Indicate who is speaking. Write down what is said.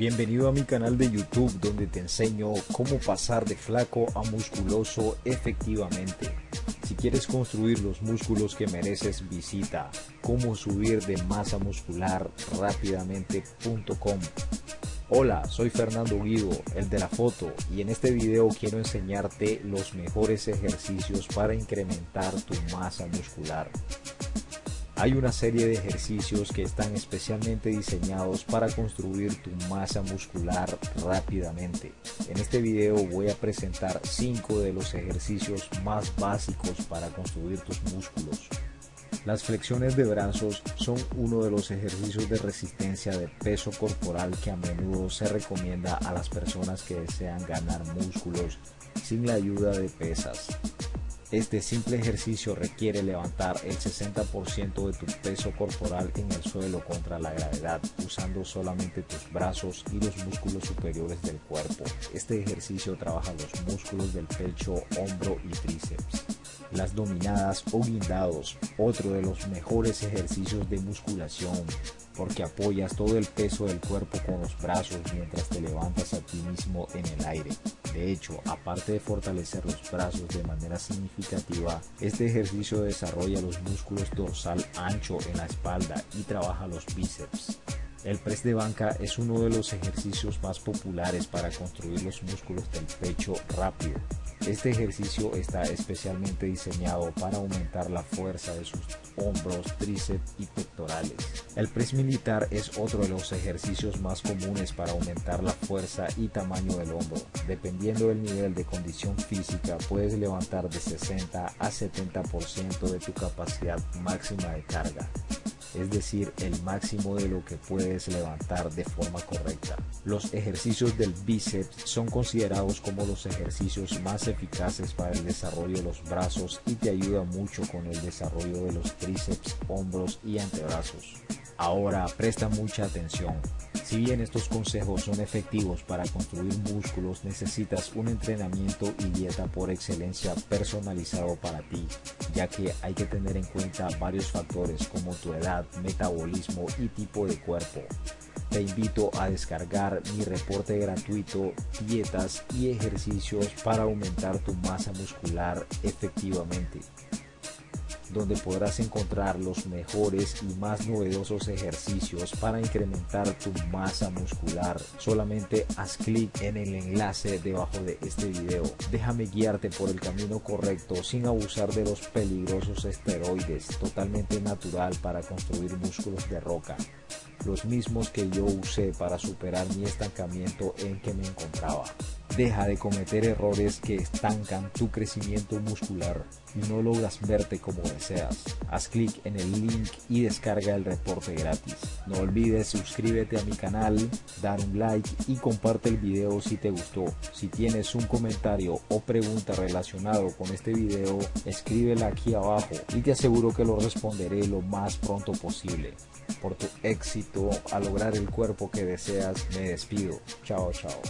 Speaker 1: Bienvenido a mi canal de YouTube donde te enseño cómo pasar de flaco a musculoso efectivamente. Si quieres construir los músculos que mereces visita cómo subir de masa muscular rápidamente.com. Hola, soy Fernando Guido, el de la foto, y en este video quiero enseñarte los mejores ejercicios para incrementar tu masa muscular. Hay una serie de ejercicios que están especialmente diseñados para construir tu masa muscular rápidamente. En este video voy a presentar 5 de los ejercicios más básicos para construir tus músculos. Las flexiones de brazos son uno de los ejercicios de resistencia de peso corporal que a menudo se recomienda a las personas que desean ganar músculos sin la ayuda de pesas. Este simple ejercicio requiere levantar el 60% de tu peso corporal en el suelo contra la gravedad usando solamente tus brazos y los músculos superiores del cuerpo. Este ejercicio trabaja los músculos del pecho, hombro y tríceps. Las dominadas o guindados, otro de los mejores ejercicios de musculación porque apoyas todo el peso del cuerpo con los brazos mientras te levantas a ti mismo en el aire. De hecho, aparte de fortalecer los brazos de manera significativa, este ejercicio desarrolla los músculos dorsal ancho en la espalda y trabaja los bíceps. El press de banca es uno de los ejercicios más populares para construir los músculos del pecho rápido. Este ejercicio está especialmente diseñado para aumentar la fuerza de sus hombros, tríceps y pectorales. El press militar es otro de los ejercicios más comunes para aumentar la fuerza y tamaño del hombro. Dependiendo del nivel de condición física, puedes levantar de 60 a 70% de tu capacidad máxima de carga es decir, el máximo de lo que puedes levantar de forma correcta. Los ejercicios del bíceps son considerados como los ejercicios más eficaces para el desarrollo de los brazos y te ayuda mucho con el desarrollo de los tríceps, hombros y antebrazos. Ahora presta mucha atención. Si bien estos consejos son efectivos para construir músculos, necesitas un entrenamiento y dieta por excelencia personalizado para ti, ya que hay que tener en cuenta varios factores como tu edad, metabolismo y tipo de cuerpo. Te invito a descargar mi reporte gratuito Dietas y ejercicios para aumentar tu masa muscular efectivamente donde podrás encontrar los mejores y más novedosos ejercicios para incrementar tu masa muscular. Solamente haz clic en el enlace debajo de este video. Déjame guiarte por el camino correcto sin abusar de los peligrosos esteroides, totalmente natural para construir músculos de roca los mismos que yo usé para superar mi estancamiento en que me encontraba. Deja de cometer errores que estancan tu crecimiento muscular y no logras verte como deseas. Haz clic en el link y descarga el reporte gratis. No olvides suscríbete a mi canal, dar un like y comparte el video si te gustó. Si tienes un comentario o pregunta relacionado con este video, escríbela aquí abajo y te aseguro que lo responderé lo más pronto posible. Por tu éxito a lograr el cuerpo que deseas, me despido. Chao, chao.